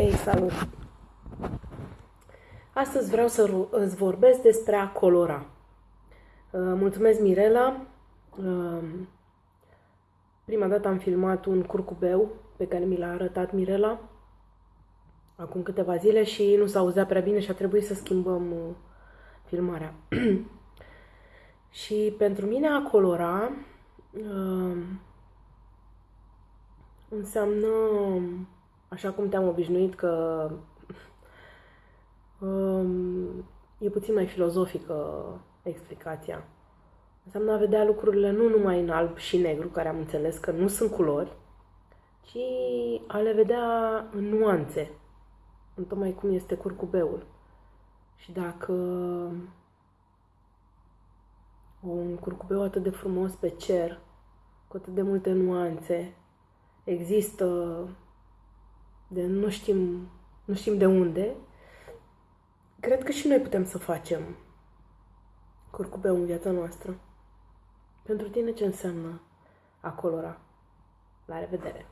Hei, salut! Astăzi vreau să îți vorbesc despre a colora. Uh, mulțumesc, Mirela! Uh, prima dată am filmat un curcubeu pe care mi l-a arătat Mirela acum câteva zile și nu s-auzea prea bine și a trebuit să schimbăm uh, filmarea. și pentru mine a colora înseamnă așa cum te-am obișnuit că um, e puțin mai filozofică explicația. Înseamnă a vedea lucrurile nu numai în alb și negru, care am înțeles că nu sunt culori, ci a le vedea în nuanțe, în tocmai cum este curcubeul. Și dacă un curcubeu atât de frumos pe cer, cu atât de multe nuanțe, există de nu știm, nu știm de unde, cred că și noi putem să facem curcubeu în viața noastră. Pentru tine ce înseamnă a colora? La revedere!